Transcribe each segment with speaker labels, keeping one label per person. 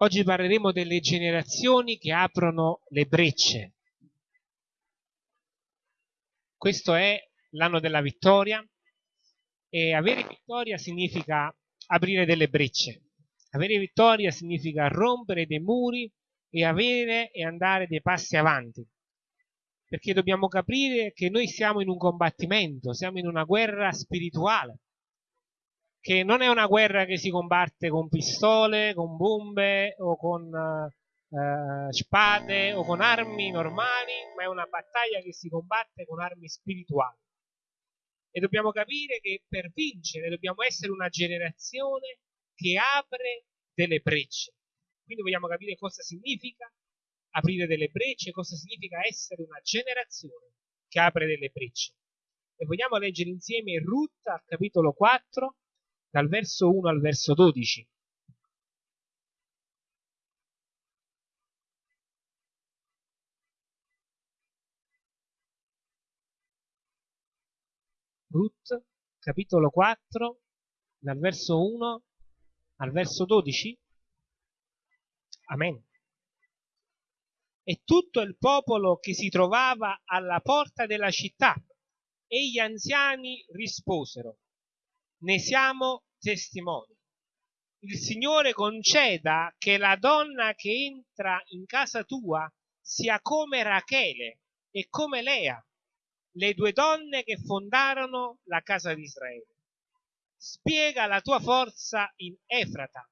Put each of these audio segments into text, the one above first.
Speaker 1: Oggi parleremo delle generazioni che aprono le brecce. Questo è l'anno della vittoria e avere vittoria significa aprire delle brecce. Avere vittoria significa rompere dei muri e avere e andare dei passi avanti. Perché dobbiamo capire che noi siamo in un combattimento, siamo in una guerra spirituale che non è una guerra che si combatte con pistole, con bombe o con eh, spade o con armi normali, ma è una battaglia che si combatte con armi spirituali. E dobbiamo capire che per vincere dobbiamo essere una generazione che apre delle brecce. Quindi vogliamo capire cosa significa aprire delle brecce, cosa significa essere una generazione che apre delle brecce. E vogliamo leggere insieme Ruth al capitolo 4, dal verso 1 al verso 12. Ruth, capitolo 4, dal verso 1 al verso 12. Amen. E tutto il popolo che si trovava alla porta della città e gli anziani risposero, ne siamo testimoni. Il Signore conceda che la donna che entra in casa tua sia come Rachele e come Lea, le due donne che fondarono la casa di Israele. Spiega la tua forza in Efrata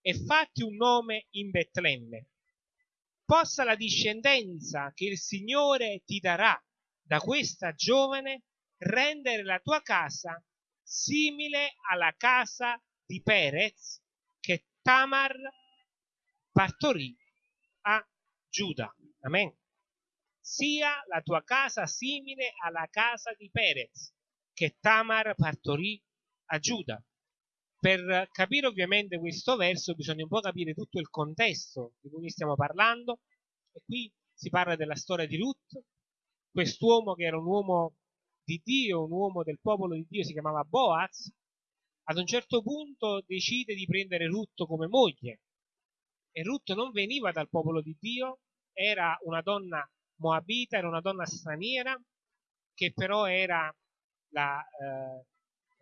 Speaker 1: e fatti un nome in Betlemme. Possa la discendenza che il Signore ti darà da questa giovane rendere la tua casa simile alla casa di Perez che Tamar partorì a Giuda. Amen. Sia la tua casa simile alla casa di Perez che Tamar partorì a Giuda. Per capire ovviamente questo verso bisogna un po' capire tutto il contesto di cui stiamo parlando e qui si parla della storia di Ruth, quest'uomo che era un uomo di Dio, un uomo del popolo di Dio, si chiamava Boaz, ad un certo punto decide di prendere Ruth come moglie. E Ruth non veniva dal popolo di Dio, era una donna moabita, era una donna straniera, che però era la, eh,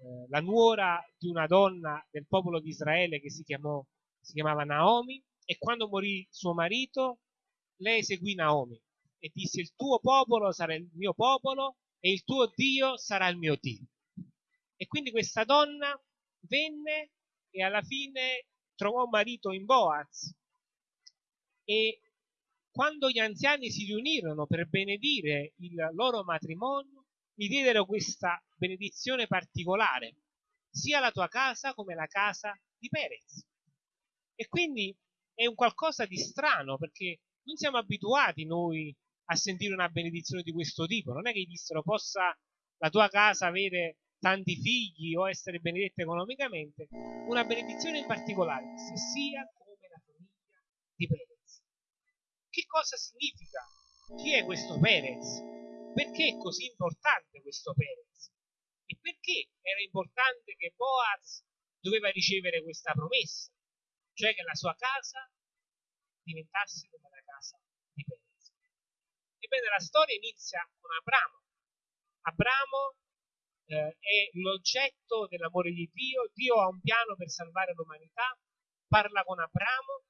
Speaker 1: eh la nuora di una donna del popolo di Israele che si, chiamò, si chiamava Naomi, e quando morì suo marito, lei seguì Naomi e disse il tuo popolo sarà il mio popolo e il tuo Dio sarà il mio Dio. E quindi questa donna venne e alla fine trovò un marito in Boaz e quando gli anziani si riunirono per benedire il loro matrimonio, gli diedero questa benedizione particolare, sia la tua casa come la casa di Perez. E quindi è un qualcosa di strano perché non siamo abituati noi a sentire una benedizione di questo tipo. Non è che gli dissero possa la tua casa avere tanti figli o essere benedetta economicamente. Una benedizione in particolare, se sia come la famiglia di Perez. Che cosa significa? Chi è questo Perez? Perché è così importante questo Perez? E perché era importante che Boaz doveva ricevere questa promessa? Cioè che la sua casa diventasse come la casa. Ebbene, la storia inizia con Abramo. Abramo eh, è l'oggetto dell'amore di Dio. Dio ha un piano per salvare l'umanità. Parla con Abramo.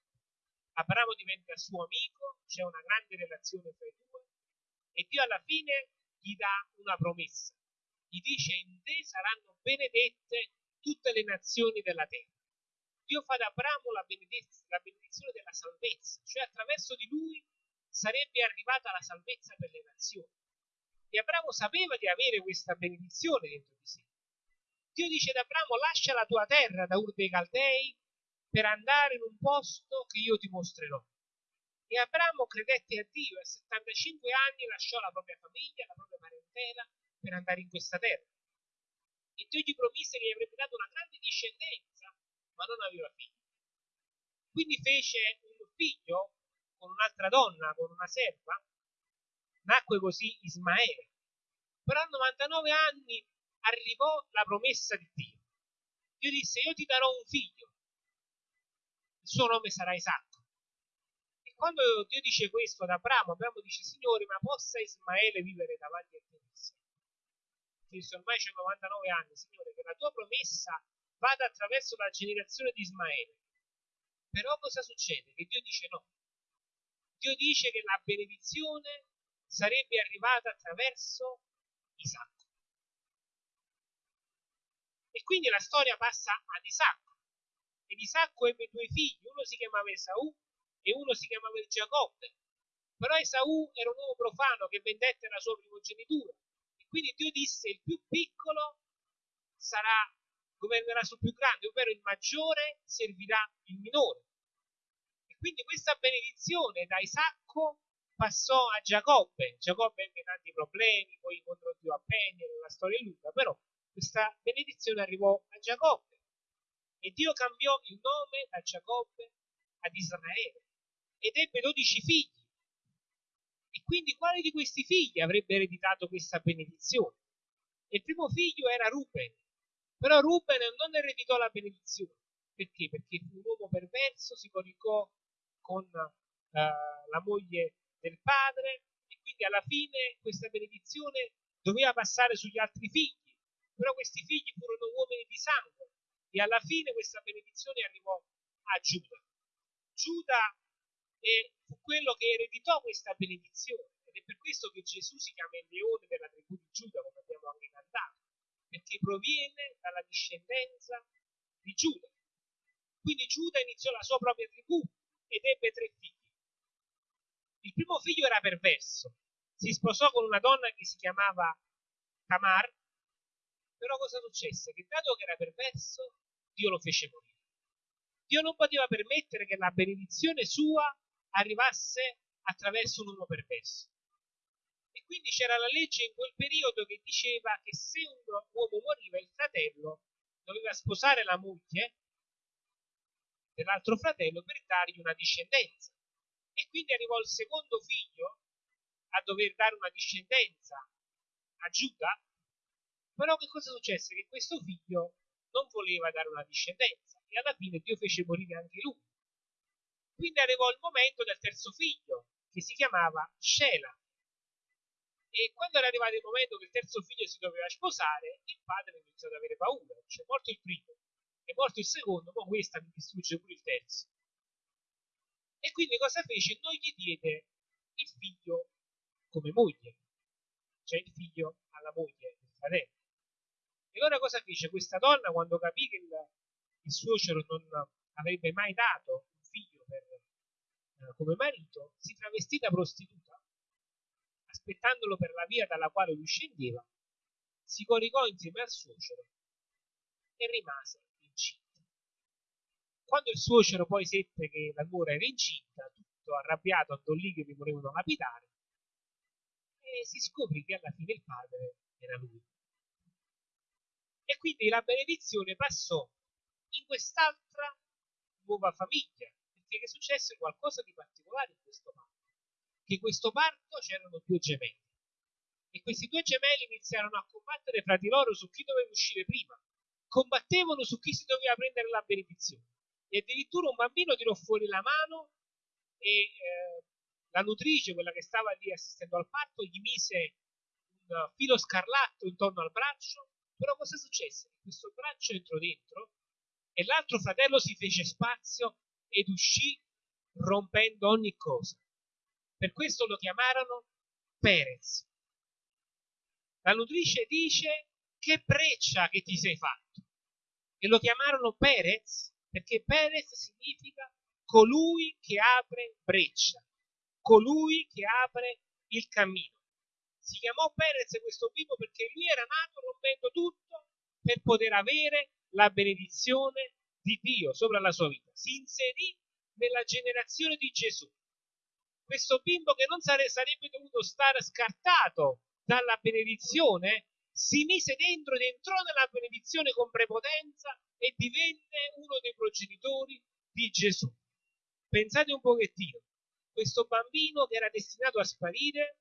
Speaker 1: Abramo diventa suo amico. C'è una grande relazione tra i due. E Dio alla fine gli dà una promessa. Gli dice: In te saranno benedette tutte le nazioni della terra. Dio fa ad Abramo la, la benedizione della salvezza, cioè attraverso di lui sarebbe arrivata la salvezza per le nazioni. E Abramo sapeva di avere questa benedizione dentro di sé. Dio dice ad Abramo, lascia la tua terra da Ur dei Caldei per andare in un posto che io ti mostrerò. E Abramo credette a Dio e a 75 anni lasciò la propria famiglia, la propria parentela per andare in questa terra. E Dio gli promise che gli avrebbe dato una grande discendenza, ma non aveva figli. Quindi fece un figlio con un'altra donna, con una serva, nacque così Ismaele. Però a 99 anni arrivò la promessa di Dio. Dio disse, io ti darò un figlio, il suo nome sarà Isacco. quando Dio dice questo ad Abramo, Abramo dice, Signore, ma possa Ismaele vivere davanti a te? Cristo ormai c'è 99 anni, Signore, che la tua promessa vada attraverso la generazione di Ismaele. Però cosa succede? Che Dio dice no. Dio dice che la benedizione sarebbe arrivata attraverso Isacco. E quindi la storia passa ad Isacco. Ed Isacco ebbe due figli, uno si chiamava Esaù e uno si chiamava Giacobbe. Però Esaù era un uomo profano che vendette la sua primogenitura. E quindi Dio disse il più piccolo sarà, governerà sul più grande, ovvero il maggiore servirà il minore. Quindi questa benedizione da Isacco passò a Giacobbe. Giacobbe ebbe tanti problemi, poi incontrò Dio a Peniel, la storia lunga, però questa benedizione arrivò a Giacobbe. E Dio cambiò il nome da Giacobbe ad Israele ed ebbe dodici figli. E quindi quale di questi figli avrebbe ereditato questa benedizione? Il primo figlio era Ruben, però Ruben non ereditò la benedizione. Perché? Perché fu un uomo perverso, si coricò con uh, la moglie del padre e quindi alla fine questa benedizione doveva passare sugli altri figli. Però questi figli furono uomini di sangue e alla fine questa benedizione arrivò a Giuda. Giuda fu quello che ereditò questa benedizione ed è per questo che Gesù si chiama il leone della tribù di Giuda, come abbiamo anche cantato, perché proviene dalla discendenza di Giuda. Quindi Giuda iniziò la sua propria tribù ed ebbe tre figli. Il primo figlio era perverso, si sposò con una donna che si chiamava Tamar, però cosa successe? Che dato che era perverso, Dio lo fece morire. Dio non poteva permettere che la benedizione sua arrivasse attraverso un uomo perverso. E quindi c'era la legge in quel periodo che diceva che se un uomo moriva, il fratello doveva sposare la moglie dell'altro fratello per dargli una discendenza. E quindi arrivò il secondo figlio a dover dare una discendenza a Giuda, però che cosa successe? Che questo figlio non voleva dare una discendenza e alla fine Dio fece morire anche lui. Quindi arrivò il momento del terzo figlio, che si chiamava Shela. E quando era arrivato il momento che il terzo figlio si doveva sposare, il padre iniziò ad avere paura. Cioè, morto il primo, morto il secondo, ma questa mi distrugge pure il terzo. E quindi cosa fece? Non gli diede il figlio come moglie, cioè il figlio alla moglie del fratello. E allora cosa fece? Questa donna, quando capì che il, il suocero non avrebbe mai dato eh, come marito, si travestì da prostituta, aspettandolo per la via dalla quale lui scendeva, si coricò insieme al suocero e rimase. Quando il suocero poi seppe che la nuora era incinta, tutto arrabbiato andò lì che mi volevano capitare, e si scoprì che alla fine il padre era lui. E quindi la benedizione passò in quest'altra nuova famiglia, perché successe qualcosa di particolare in questo parto. Che questo parto c'erano due gemelli. E questi due gemelli iniziarono a combattere fra di loro su chi doveva uscire prima. Combattevano su chi si doveva prendere la benedizione. E addirittura un bambino tirò fuori la mano e eh, la nutrice, quella che stava lì assistendo al parto, gli mise un filo scarlatto intorno al braccio. Però cosa successe? Questo braccio entrò dentro e l'altro fratello si fece spazio ed uscì rompendo ogni cosa. Per questo lo chiamarono Perez. La nutrice dice che breccia che ti sei fatto. E lo chiamarono Perez perché Perez significa colui che apre breccia, colui che apre il cammino. Si chiamò Perez questo bimbo perché lui era nato rompendo tutto per poter avere la benedizione di Dio sopra la sua vita. Si inserì nella generazione di Gesù. Questo bimbo che non sarebbe dovuto stare scartato dalla benedizione, si mise dentro ed entrò nella benedizione con prepotenza e divenne uno dei progenitori di Gesù. Pensate un pochettino, questo bambino che era destinato a sparire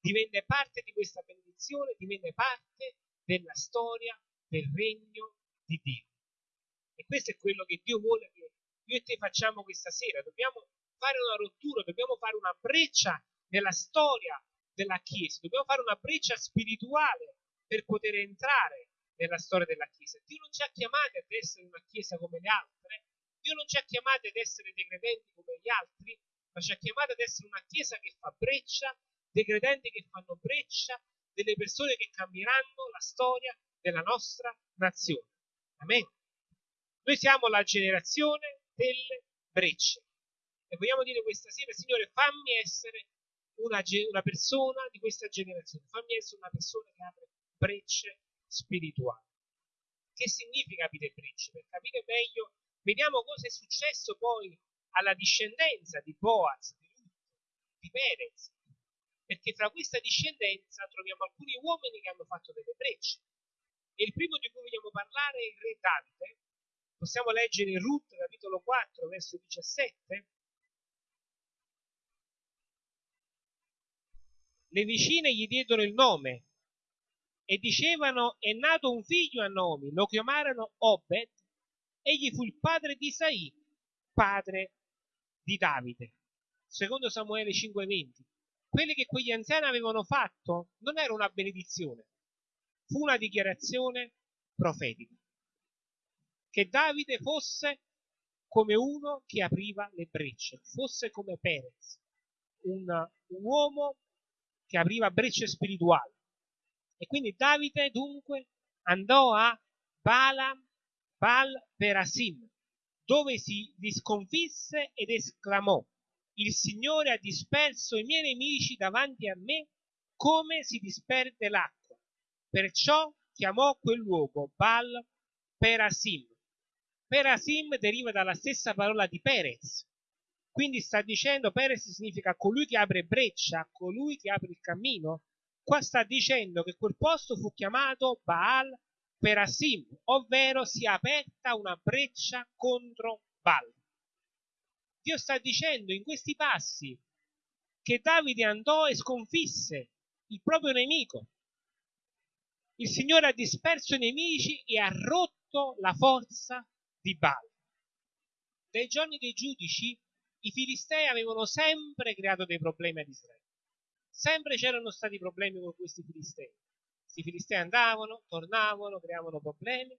Speaker 1: divenne parte di questa benedizione, divenne parte della storia del regno di Dio. E questo è quello che Dio vuole che io e te facciamo questa sera. Dobbiamo fare una rottura, dobbiamo fare una breccia nella storia della Chiesa, dobbiamo fare una breccia spirituale per poter entrare nella storia della Chiesa. Dio non ci ha chiamati ad essere una Chiesa come le altre, Dio non ci ha chiamati ad essere dei credenti come gli altri, ma ci ha chiamati ad essere una Chiesa che fa breccia, dei credenti che fanno breccia, delle persone che cambieranno la storia della nostra nazione. Amen. Noi siamo la generazione delle brecce. E vogliamo dire questa sera, Signore, fammi essere una, una persona di questa generazione, fammi essere una persona che apre brecce spirituali. Che significa aprire brecce? Per capire meglio, vediamo cosa è successo poi alla discendenza di Boaz, di Ruth, di Perez, perché fra questa discendenza troviamo alcuni uomini che hanno fatto delle brecce. E il primo di cui vogliamo parlare è il re Davide. Possiamo leggere Ruth, capitolo 4, verso 17. Le vicine gli diedero il nome e dicevano è nato un figlio a Nomi, lo chiamarono Obed, egli fu il padre di Isaì, padre di Davide. Secondo Samuele 5:20. Quelli che quegli anziani avevano fatto non era una benedizione, fu una dichiarazione profetica. Che Davide fosse come uno che apriva le brecce, fosse come Perez, un, un uomo che apriva brecce spirituali. E quindi Davide dunque andò a Balaam, Bal Perasim, dove si sconfisse ed esclamò, il Signore ha disperso i miei nemici davanti a me come si disperde l'acqua. Perciò chiamò quel luogo Bal Perasim. Perasim deriva dalla stessa parola di Perez. Quindi sta dicendo Perez significa colui che apre breccia, colui che apre il cammino. Qua sta dicendo che quel posto fu chiamato Baal Perasim, ovvero si è aperta una breccia contro Baal. Dio sta dicendo in questi passi che Davide andò e sconfisse il proprio nemico. Il Signore ha disperso i nemici e ha rotto la forza di Baal. Dai giorni dei giudici i filistei avevano sempre creato dei problemi ad Israele. Sempre c'erano stati problemi con questi filistei. Questi filistei andavano, tornavano, creavano problemi,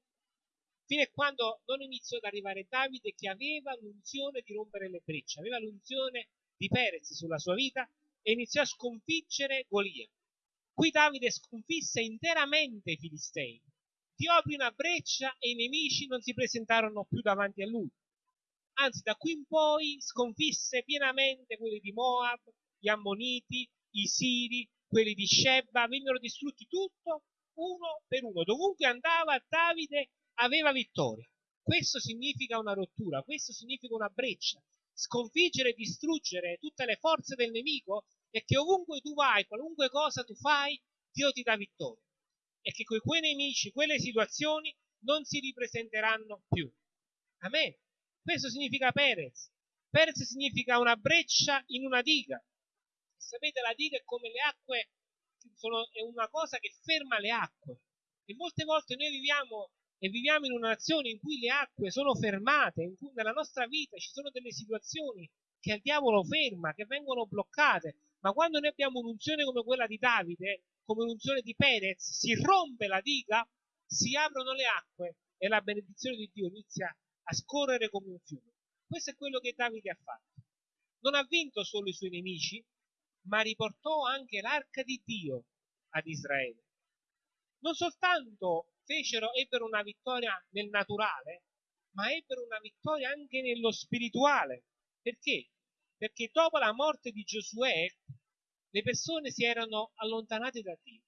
Speaker 1: fino a quando non iniziò ad arrivare Davide che aveva l'unzione di rompere le brecce, aveva l'unzione di Perez sulla sua vita e iniziò a sconfiggere Golia. Qui Davide sconfisse interamente i filistei. Dio aprì una breccia e i nemici non si presentarono più davanti a lui. Anzi, da qui in poi sconfisse pienamente quelli di Moab, gli Ammoniti, i Siri, quelli di Sheba, vennero distrutti tutto uno per uno. Dovunque andava Davide aveva vittoria. Questo significa una rottura, questo significa una breccia. Sconfiggere e distruggere tutte le forze del nemico è che ovunque tu vai, qualunque cosa tu fai, Dio ti dà vittoria. E che quei nemici, quelle situazioni non si ripresenteranno più. Amen. Questo significa Perez. Perez significa una breccia in una diga. Sapete, la diga è come le acque, sono, è una cosa che ferma le acque. E molte volte noi viviamo e viviamo in una nazione in cui le acque sono fermate, in cui nella nostra vita ci sono delle situazioni che il diavolo ferma, che vengono bloccate, ma quando noi abbiamo un'unzione come quella di Davide, come un'unzione di Perez, si rompe la diga, si aprono le acque e la benedizione di Dio inizia a scorrere come un fiume. Questo è quello che Davide ha fatto. Non ha vinto solo i suoi nemici, ma riportò anche l'arca di Dio ad Israele. Non soltanto fecero, ebbero una vittoria nel naturale, ma ebbero una vittoria anche nello spirituale. Perché? Perché dopo la morte di Giosuè le persone si erano allontanate da Dio.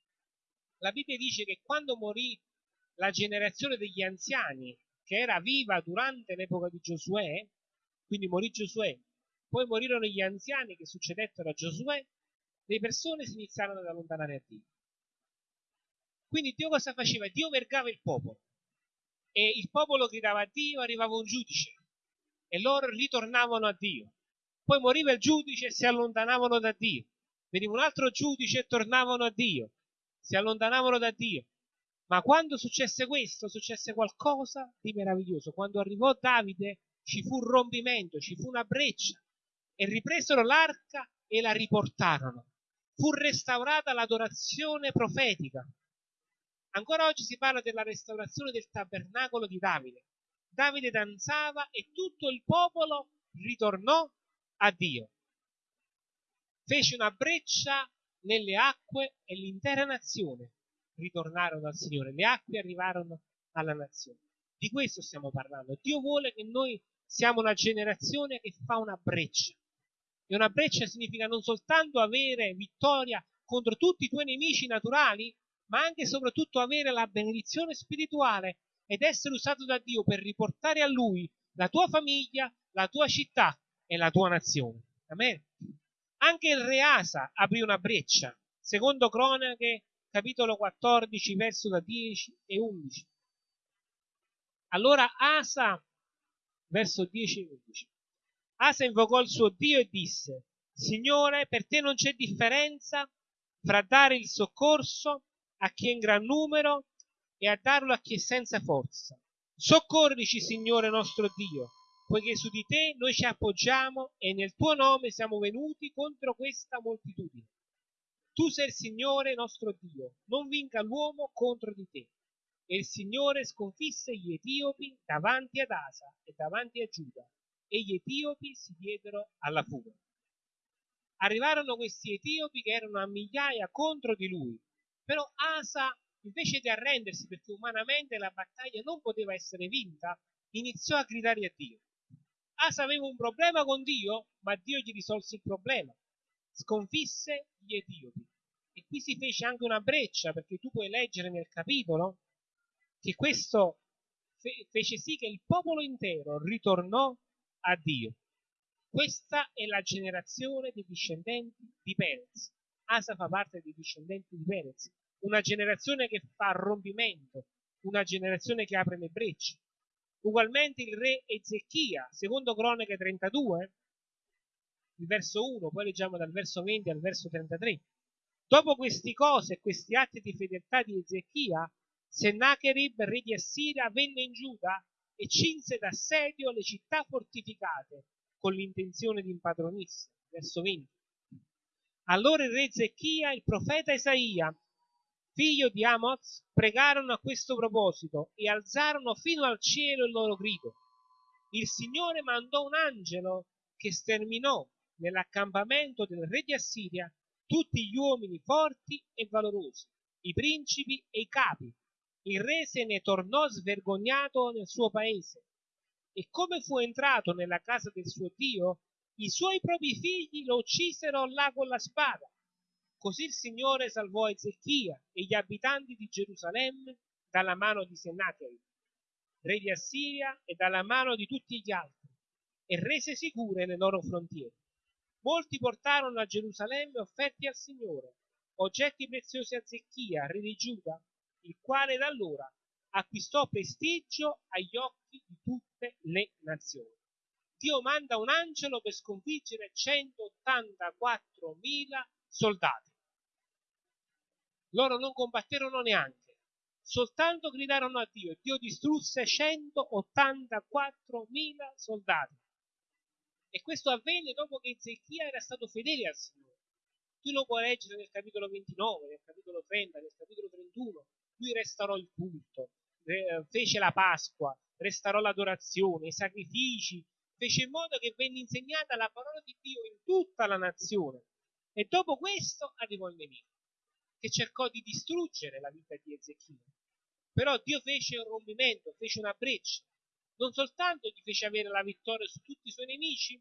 Speaker 1: La Bibbia dice che quando morì la generazione degli anziani, che era viva durante l'epoca di Giosuè, quindi morì Giosuè, poi morirono gli anziani che succedettero a Giosuè, le persone si iniziarono ad allontanare a Dio. Quindi Dio cosa faceva? Dio vergava il popolo e il popolo gridava a Dio, arrivava un giudice e loro ritornavano a Dio. Poi moriva il giudice e si allontanavano da Dio. Veniva un altro giudice e tornavano a Dio. Si allontanavano da Dio. Ma quando successe questo, successe qualcosa di meraviglioso. Quando arrivò Davide ci fu un rompimento, ci fu una breccia. E ripresero l'arca e la riportarono. Fu restaurata l'adorazione profetica. Ancora oggi si parla della restaurazione del tabernacolo di Davide. Davide danzava e tutto il popolo ritornò a Dio. Fece una breccia nelle acque e l'intera nazione ritornarono al Signore. Le acque arrivarono alla nazione. Di questo stiamo parlando. Dio vuole che noi siamo una generazione che fa una breccia. E una breccia significa non soltanto avere vittoria contro tutti i tuoi nemici naturali, ma anche e soprattutto avere la benedizione spirituale ed essere usato da Dio per riportare a Lui la tua famiglia, la tua città e la tua nazione. Amen. Anche il re Asa aprì una breccia, secondo Cronache, capitolo 14, verso da 10 e 11. Allora Asa, verso 10 e 11. Asa invocò il suo Dio e disse, Signore, per te non c'è differenza fra dare il soccorso a chi è in gran numero e a darlo a chi è senza forza. Soccorrici, Signore nostro Dio, poiché su di te noi ci appoggiamo e nel tuo nome siamo venuti contro questa moltitudine. Tu sei il Signore nostro Dio, non vinca l'uomo contro di te. E il Signore sconfisse gli Etiopi davanti ad Asa e davanti a Giuda, e gli Etiopi si diedero alla fuga. Arrivarono questi Etiopi che erano a migliaia contro di lui, però Asa, invece di arrendersi perché umanamente la battaglia non poteva essere vinta, iniziò a gridare a Dio. Asa aveva un problema con Dio, ma Dio gli risolse il problema. Sconfisse gli Etiopi. E qui si fece anche una breccia, perché tu puoi leggere nel capitolo che questo fe- fece sì che il popolo intero ritornò a Dio. Questa è la generazione dei discendenti di Perez. Asa fa parte dei discendenti di Perez, una generazione che fa rompimento, una generazione che apre le brecce. Ugualmente il re Ezechia, secondo Cronache 32, il verso 1, poi leggiamo dal verso 20 al verso 33. Dopo queste cose e questi atti di fedeltà di Ezechia, Sennacherib, re di Assiria, venne in Giuda e cinse d'assedio le città fortificate con l'intenzione di impadronirsi. Verso 20. Allora il re Zechia e il profeta Isaia, figlio di Amoz, pregarono a questo proposito e alzarono fino al cielo il loro grido. Il Signore mandò un angelo che sterminò nell'accampamento del re di Assiria tutti gli uomini forti e valorosi, i principi e i capi. Il re se ne tornò svergognato nel suo paese. E come fu entrato nella casa del suo Dio, i suoi propri figli lo uccisero là con la spada. Così il Signore salvò Ezechia e gli abitanti di Gerusalemme dalla mano di Sennacherib, re di Assiria, e dalla mano di tutti gli altri, e rese sicure le loro frontiere. Molti portarono a Gerusalemme offerti al Signore, oggetti preziosi a Zecchia, re di Giuda, il quale da allora acquistò prestigio agli occhi di tutte le nazioni. Dio manda un angelo per sconfiggere 184.000 soldati. Loro non combatterono neanche, soltanto gridarono a Dio e Dio distrusse 184.000 soldati. E questo avvenne dopo che Ezechia era stato fedele al Signore. Tu lo puoi leggere nel capitolo 29, nel capitolo 30, nel capitolo 31. Lui restaurò il culto, fece la Pasqua, restaurò l'adorazione, i sacrifici, fece in modo che venne insegnata la parola di Dio in tutta la nazione. E dopo questo arrivò il nemico, che cercò di distruggere la vita di Ezechia. Però Dio fece un rompimento, fece una breccia. Non soltanto gli fece avere la vittoria su tutti i suoi nemici,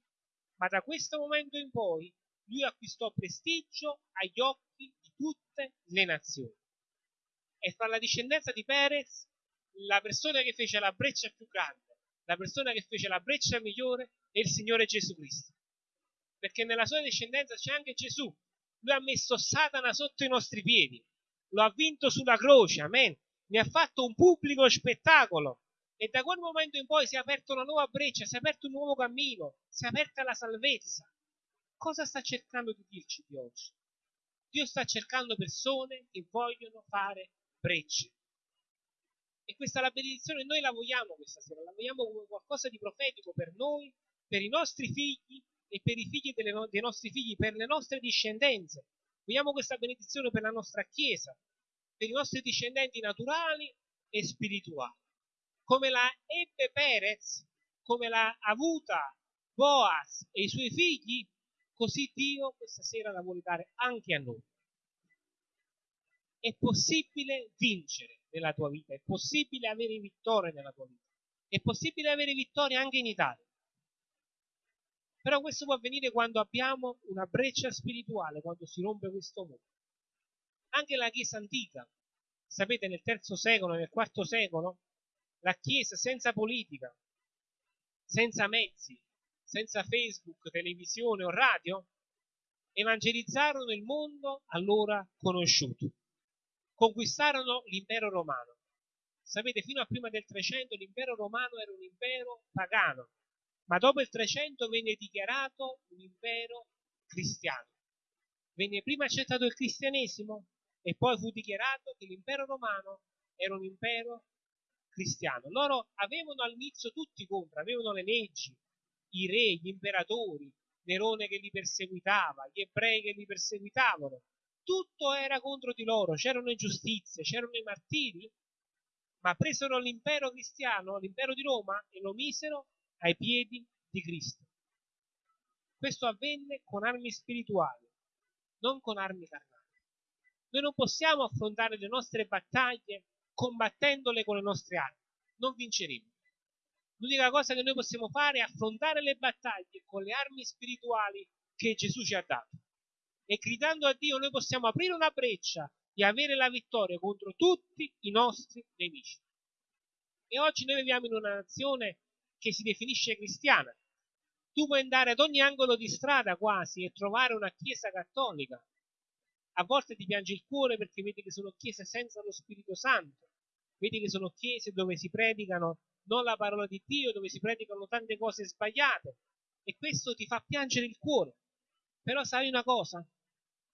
Speaker 1: ma da questo momento in poi lui acquistò prestigio agli occhi di tutte le nazioni. E fra la discendenza di Perez, la persona che fece la breccia più grande la persona che fece la breccia migliore è il Signore Gesù Cristo. Perché nella sua discendenza c'è anche Gesù. Lui ha messo Satana sotto i nostri piedi, lo ha vinto sulla croce, amen. Ne ha fatto un pubblico spettacolo. E da quel momento in poi si è aperta una nuova breccia, si è aperto un nuovo cammino, si è aperta la salvezza. Cosa sta cercando di dirci di oggi? Dio sta cercando persone che vogliono fare brecce. E questa la benedizione noi la vogliamo questa sera, la vogliamo come qualcosa di profetico per noi, per i nostri figli e per i figli no- dei nostri figli, per le nostre discendenze. Vogliamo questa benedizione per la nostra Chiesa, per i nostri discendenti naturali e spirituali. Come la ebbe Perez, come l'ha avuta Boaz e i suoi figli, così Dio questa sera la vuole dare anche a noi. È possibile vincere nella tua vita, è possibile avere vittoria nella tua vita, è possibile avere vittoria anche in Italia. Però questo può avvenire quando abbiamo una breccia spirituale, quando si rompe questo muro. Anche la Chiesa antica, sapete, nel terzo secolo, nel quarto secolo, la Chiesa senza politica, senza mezzi, senza Facebook, televisione o radio, evangelizzarono il mondo allora conosciuto. Conquistarono l'impero romano. Sapete, fino a prima del 300 l'impero romano era un impero pagano, ma dopo il 300 venne dichiarato un impero cristiano. Venne prima accettato il cristianesimo e poi fu dichiarato che l'impero romano era un impero cristiano. Loro avevano all'inizio tutti contro, avevano le leggi, i re, gli imperatori, Nerone che li perseguitava, gli ebrei che li perseguitavano. Tutto era contro di loro, c'erano ingiustizie, c'erano i martiri, ma presero l'impero cristiano, l'impero di Roma, e lo misero ai piedi di Cristo. Questo avvenne con armi spirituali, non con armi carnali. Noi non possiamo affrontare le nostre battaglie combattendole con le nostre armi, non vinceremo. L'unica cosa che noi possiamo fare è affrontare le battaglie con le armi spirituali che Gesù ci ha dato. E gridando a Dio noi possiamo aprire una breccia e avere la vittoria contro tutti i nostri nemici. E oggi noi viviamo in una nazione che si definisce cristiana. Tu puoi andare ad ogni angolo di strada quasi e trovare una chiesa cattolica. A volte ti piange il cuore perché vedi che sono chiese senza lo Spirito Santo. Vedi che sono chiese dove si predicano non la parola di Dio, dove si predicano tante cose sbagliate. E questo ti fa piangere il cuore. Però sai una cosa?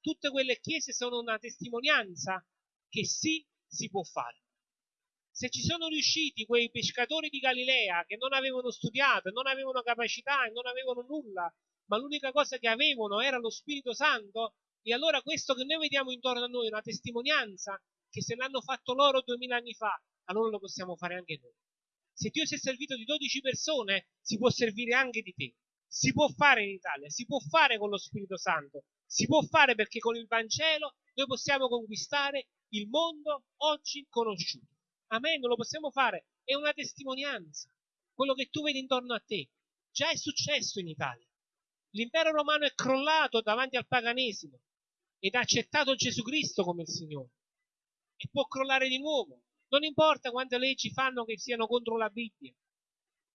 Speaker 1: Tutte quelle chiese sono una testimonianza che sì, si può fare se ci sono riusciti quei pescatori di Galilea che non avevano studiato, non avevano capacità e non avevano nulla, ma l'unica cosa che avevano era lo Spirito Santo, e allora questo che noi vediamo intorno a noi è una testimonianza che se l'hanno fatto loro duemila anni fa, allora lo possiamo fare anche noi. Se Dio si è servito di 12 persone, si può servire anche di te. Si può fare in Italia, si può fare con lo Spirito Santo, si può fare perché con il Vangelo noi possiamo conquistare il mondo oggi conosciuto. Amen, lo possiamo fare. È una testimonianza. Quello che tu vedi intorno a te. Già è successo in Italia. L'impero romano è crollato davanti al paganesimo ed ha accettato Gesù Cristo come il Signore. E può crollare di nuovo. Non importa quante leggi fanno che siano contro la Bibbia.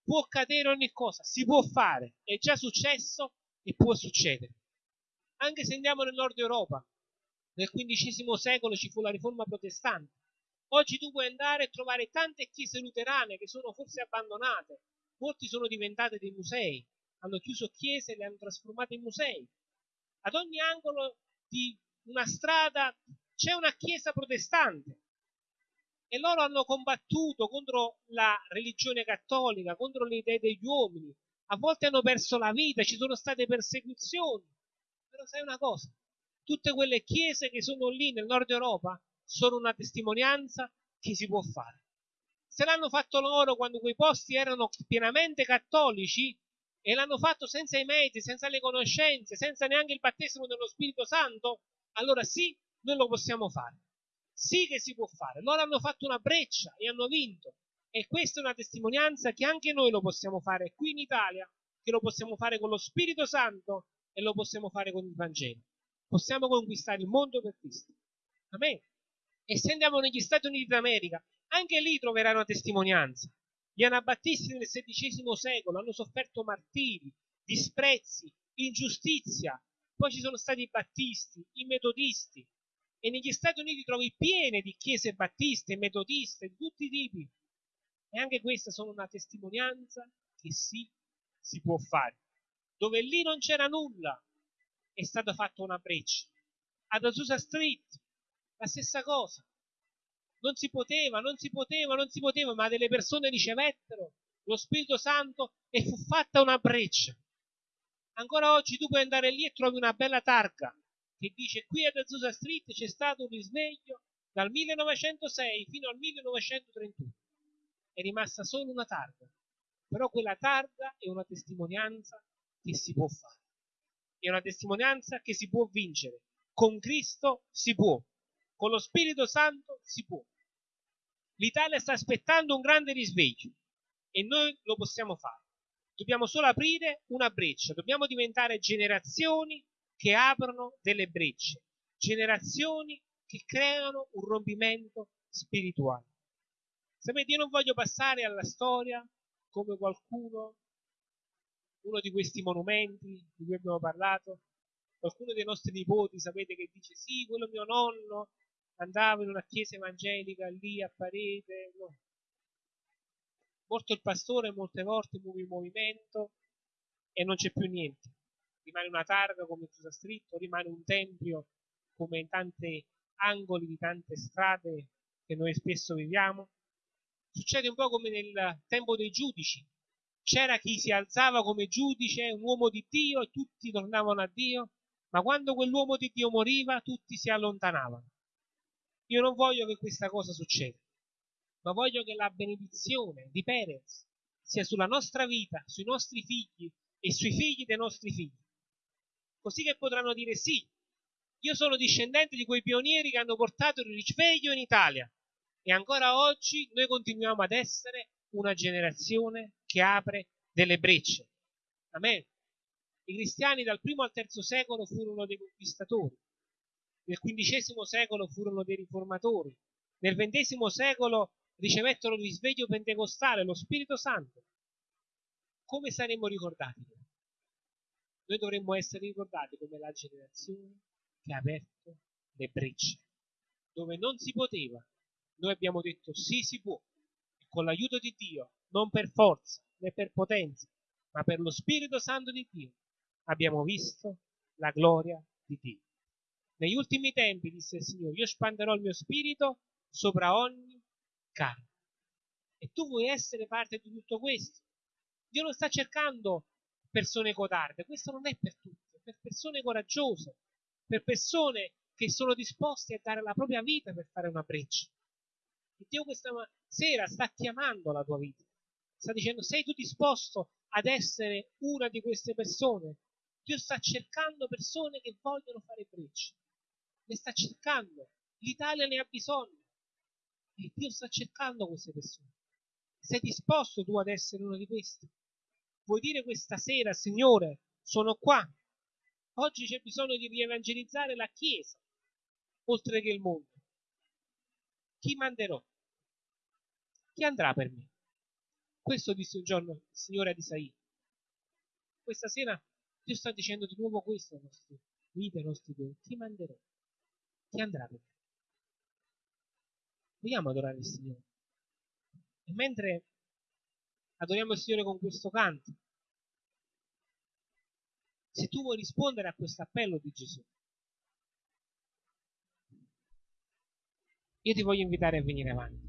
Speaker 1: Può cadere ogni cosa, si può fare. È già successo e può succedere. Anche se andiamo nel nord Europa, nel XV secolo ci fu la riforma protestante Oggi tu puoi andare e trovare tante chiese luterane che sono forse abbandonate, molti sono diventate dei musei, hanno chiuso chiese e le hanno trasformate in musei. Ad ogni angolo di una strada c'è una chiesa protestante e loro hanno combattuto contro la religione cattolica, contro le idee degli uomini, a volte hanno perso la vita, ci sono state persecuzioni. Però sai una cosa, tutte quelle chiese che sono lì nel nord Europa sono una testimonianza che si può fare. Se l'hanno fatto loro quando quei posti erano pienamente cattolici e l'hanno fatto senza i mezzi, senza le conoscenze, senza neanche il battesimo dello Spirito Santo, allora sì, noi lo possiamo fare. Sì che si può fare. Loro hanno fatto una breccia e hanno vinto. E questa è una testimonianza che anche noi lo possiamo fare qui in Italia, che lo possiamo fare con lo Spirito Santo e lo possiamo fare con il Vangelo. Possiamo conquistare il mondo per Cristo. Amen. E se andiamo negli Stati Uniti d'America, anche lì troveranno testimonianza. Gli anabattisti nel XVI secolo hanno sofferto martiri, disprezzi, ingiustizia. Poi ci sono stati i battisti, i metodisti. E negli Stati Uniti trovi piene di chiese battiste, metodiste, di tutti i tipi. E anche queste sono una testimonianza che sì, si può fare. Dove lì non c'era nulla, è stata fatta una breccia. Ad Azusa Street la stessa cosa. Non si poteva, non si poteva, non si poteva, ma delle persone ricevettero lo Spirito Santo e fu fatta una breccia. Ancora oggi tu puoi andare lì e trovi una bella targa che dice qui ad Azusa Street c'è stato un risveglio dal 1906 fino al 1931. È rimasta solo una targa, però quella targa è una testimonianza che si può fare, è una testimonianza che si può vincere. Con Cristo si può, con lo Spirito Santo si può. L'Italia sta aspettando un grande risveglio e noi lo possiamo fare. Dobbiamo solo aprire una breccia, dobbiamo diventare generazioni che aprono delle brecce, generazioni che creano un rompimento spirituale. Sapete, io non voglio passare alla storia come qualcuno, uno di questi monumenti di cui abbiamo parlato, qualcuno dei nostri nipoti, sapete che dice sì, quello mio nonno andava in una chiesa evangelica lì a parete, no morto il pastore molte volte muove il movimento e non c'è più niente. Rimane una targa come Gesù ha scritto, rimane un tempio come in tanti angoli di tante strade che noi spesso viviamo. Succede un po' come nel tempo dei giudici. C'era chi si alzava come giudice, un uomo di Dio, e tutti tornavano a Dio, ma quando quell'uomo di Dio moriva, tutti si allontanavano. Io non voglio che questa cosa succeda ma voglio che la benedizione di Perez sia sulla nostra vita, sui nostri figli e sui figli dei nostri figli. Così che potranno dire sì, io sono discendente di quei pionieri che hanno portato il risveglio in Italia e ancora oggi noi continuiamo ad essere una generazione che apre delle brecce. Amen. I cristiani dal primo al terzo secolo furono dei conquistatori, nel quindicesimo secolo furono dei riformatori, nel ventesimo secolo ricevettero il risveglio pentecostale, lo Spirito Santo, come saremmo ricordati? Noi dovremmo essere ricordati come la generazione che ha aperto le brecce, dove non si poteva. Noi abbiamo detto sì, si può, e con l'aiuto di Dio, non per forza né per potenza, ma per lo Spirito Santo di Dio, abbiamo visto la gloria di Dio. Negli ultimi tempi, disse il Signore, io spanderò il mio spirito sopra ogni carne. E tu vuoi essere parte di tutto questo. Dio non sta cercando persone codarde, questo non è per tutti, è per persone coraggiose, per persone che sono disposte a dare la propria vita per fare una breccia. E Dio questa sera sta chiamando la tua vita, sta dicendo sei tu disposto ad essere una di queste persone? Dio sta cercando persone che vogliono fare breccia, le sta cercando, l'Italia ne ha bisogno. E Dio sta cercando queste persone. Sei disposto tu ad essere uno di questi? Vuoi dire questa sera, Signore, sono qua. Oggi c'è bisogno di rievangelizzare la Chiesa, oltre che il mondo. Chi manderò? Chi andrà per me? Questo disse un giorno il Signore ad Isaia. Questa sera Dio sta dicendo di nuovo questo ai nostri vite, ai nostri cuori. Chi manderò? Chi andrà per me? Vogliamo adorare il Signore. E mentre adoriamo il Signore con questo canto, se tu vuoi rispondere a questo appello di Gesù, io ti voglio invitare a venire avanti.